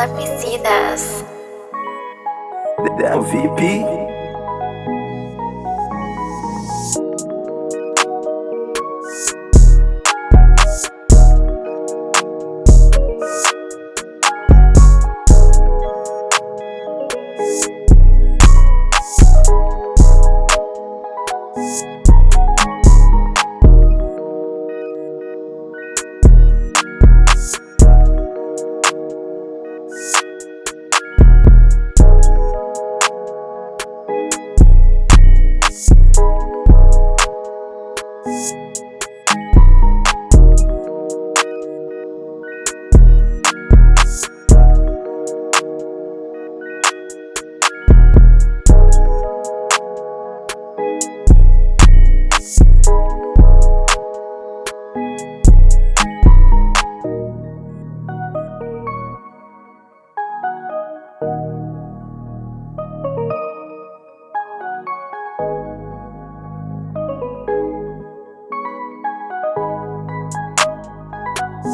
Lapicidas. The é MVP.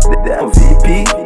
That VP.